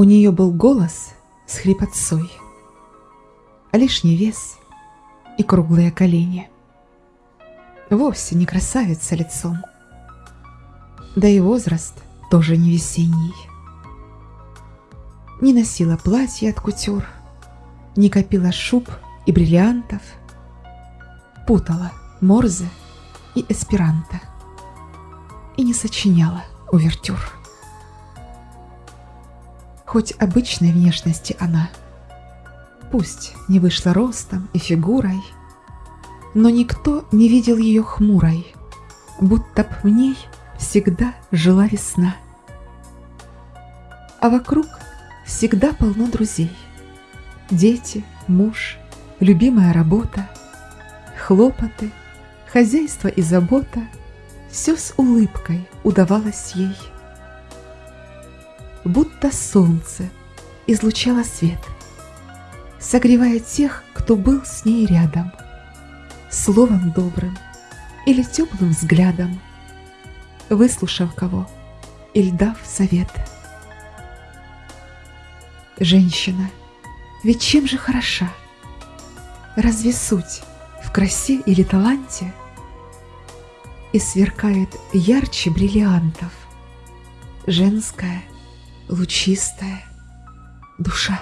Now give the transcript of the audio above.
У нее был голос с хрипотцой, а лишний вес и круглые колени. Вовсе не красавица лицом, да и возраст тоже не весенний. Не носила платья от кутюр, не копила шуб и бриллиантов, путала морзе и эсперанто и не сочиняла увертюр. Хоть обычной внешности она, пусть не вышла ростом и фигурой, но никто не видел ее хмурой, будто б в ней всегда жила весна. А вокруг всегда полно друзей. Дети, муж, любимая работа, хлопоты, хозяйство и забота — все с улыбкой удавалось ей. Будто солнце излучало свет, согревая тех, кто был с ней рядом, словом добрым или теплым взглядом, выслушав кого или дав совет. Женщина, ведь чем же хороша? Разве суть в красе или таланте – и сверкает ярче бриллиантов. Женская, лучистая душа.